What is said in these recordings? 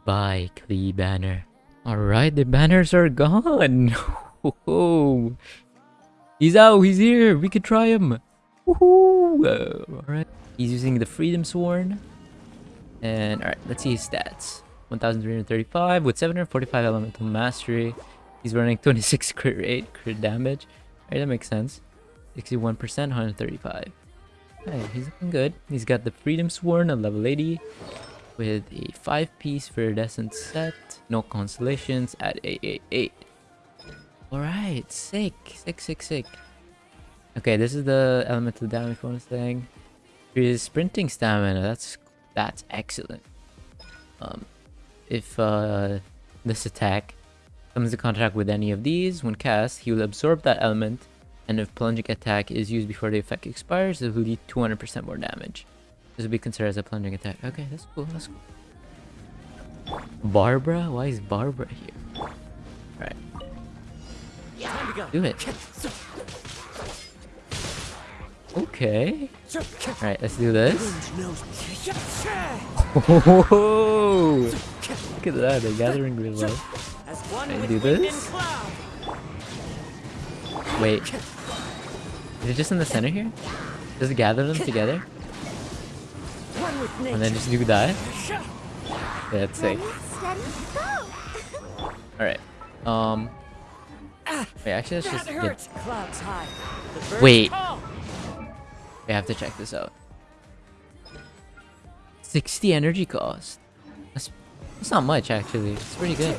Goodbye, Klee banner. Alright, the banners are gone. He's out, he's here. We could try him. Woohoo. Alright. He's using the Freedom Sworn. And alright, let's see his stats. 1335 with 745 elemental mastery. He's running 26 crit rate, crit damage. Alright, that makes sense. 61%, 135. Alright, he's looking good. He's got the Freedom Sworn at level 80 with a 5-piece Viridescent set. No constellations at 888. Alright, sick. Sick, sick, sick. Okay, this is the elemental damage bonus thing. His sprinting stamina, that's that's excellent. Um, if uh, this attack comes in contact with any of these, when cast, he will absorb that element, and if plunging attack is used before the effect expires, it will do 200% more damage. This will be considered as a plundering attack. Okay, that's cool, that's cool. Barbara? Why is Barbara here? Alright. Do it. Okay. Alright, let's do this. Whoa! Look at that, they're gathering real well. I do this. Wait. Is it just in the center here? Does it gather them together? And then just do that? That's sick. Alright. Um. Wait, actually, let's just get... Wait. We have to check this out. 60 energy cost. That's, that's not much, actually. It's pretty good.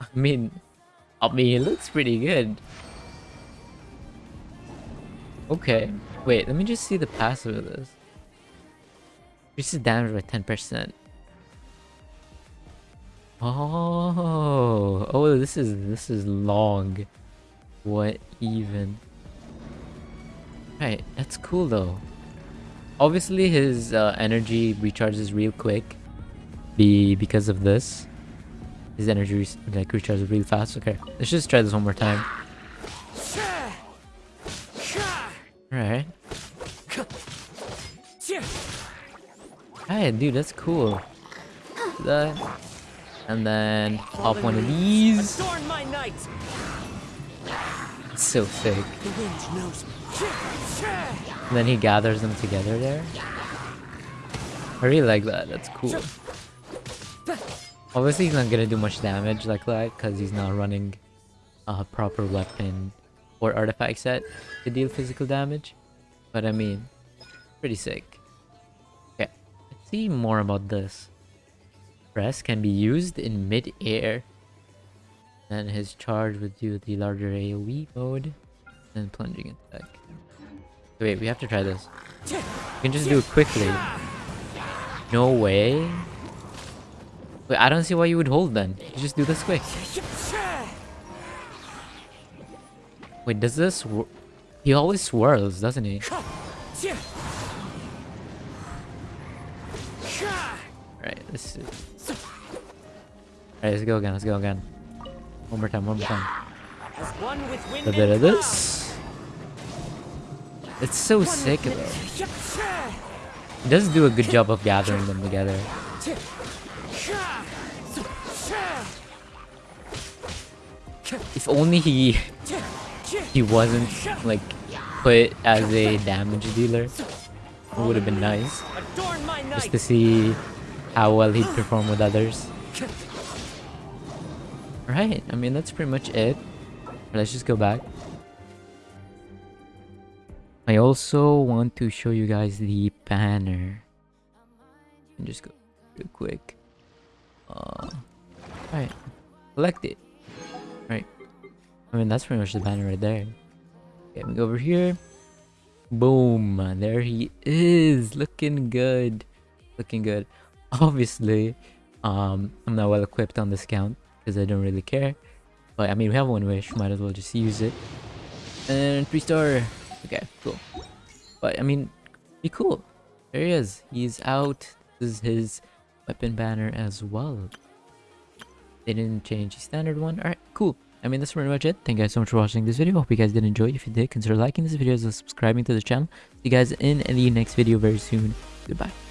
I mean, I mean, it looks pretty good. Okay. Wait, let me just see the passive of this. Increases damage by 10%. Oh, oh, this is this is long. What even? Right, that's cool though. Obviously, his uh, energy recharges real quick. Be because of this, his energy re like recharges really fast. Okay, let's just try this one more time. Alright. Hey, dude, that's cool. That. And then pop one of these. So sick. And then he gathers them together there. I really like that. That's cool. Obviously, he's not gonna do much damage like that because he's not running a proper weapon or artifact set to deal physical damage. But I mean, pretty sick. See more about this. Press can be used in mid-air. Then his charge would do the larger AoE mode. And plunging attack. Wait, we have to try this. We can just do it quickly. No way. Wait, I don't see why you would hold then. You just do this quick. Wait, does this... He always swirls, doesn't he? Right, let's see. Alright, let's go again, let's go again. One more time, one more time. A bit of this. It's so sick though. He does do a good job of gathering them together. If only he he wasn't like put as a damage dealer, it would have been nice. Just to see how well he'd perform with others. Right, I mean that's pretty much it. Let's just go back. I also want to show you guys the banner. And just go real quick. Uh, Alright, collect it. Right. I mean that's pretty much the banner right there. Okay, we go over here. Boom, there he is, looking good. Looking good. Obviously, um, I'm not well equipped on this count because I don't really care. But I mean, we have one wish, might as well just use it. And three star. Okay, cool. But I mean, be cool. There he is. He's out. This is his weapon banner as well. They didn't change the standard one. Alright, cool. I mean, that's pretty much it. Thank you guys so much for watching this video. Hope you guys did enjoy. If you did, consider liking this video and subscribing to the channel. See you guys in the next video very soon. Goodbye.